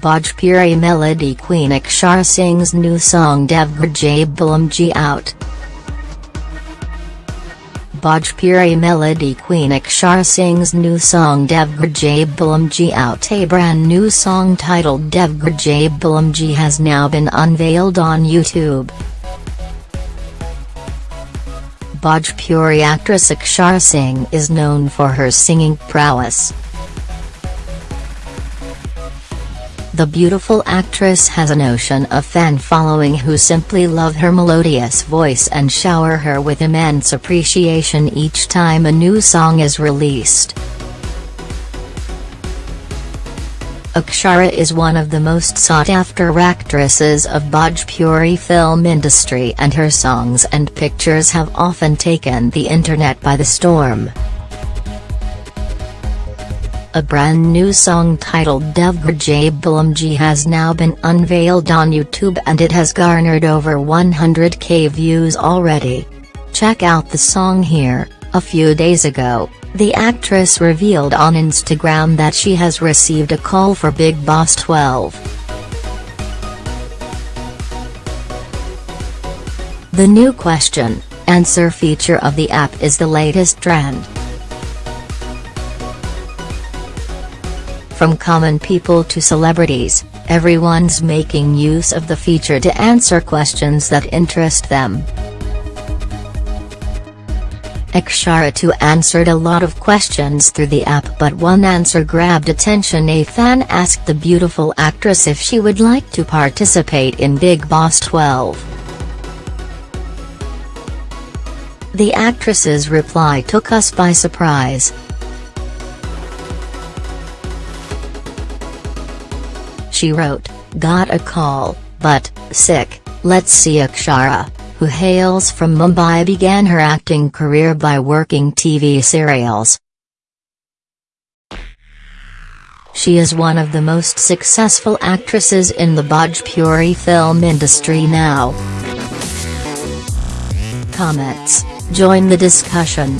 Bhojpuri melody queen Akshara sings new song Devghar Jai out. Bhojpuri melody queen Akshara sings new song Devghar Jai out A brand new song titled Devghar Jai has now been unveiled on YouTube. Bhojpuri actress Akshara Singh is known for her singing prowess. The beautiful actress has an ocean of fan following who simply love her melodious voice and shower her with immense appreciation each time a new song is released. Akshara is one of the most sought-after actresses of Bhojpuri film industry and her songs and pictures have often taken the internet by the storm. A brand new song titled Devghar Jai Bulamji has now been unveiled on YouTube and it has garnered over 100k views already. Check out the song here, a few days ago, the actress revealed on Instagram that she has received a call for Bigg Boss 12. The new question, answer feature of the app is the latest trend. From common people to celebrities, everyone's making use of the feature to answer questions that interest them. Akshara too answered a lot of questions through the app but one answer grabbed attention a fan asked the beautiful actress if she would like to participate in Bigg Boss 12. The actress's reply took us by surprise. She wrote, got a call, but, sick, let's see Akshara, who hails from Mumbai began her acting career by working TV serials. She is one of the most successful actresses in the Bhojpuri film industry now. Comments, join the discussion.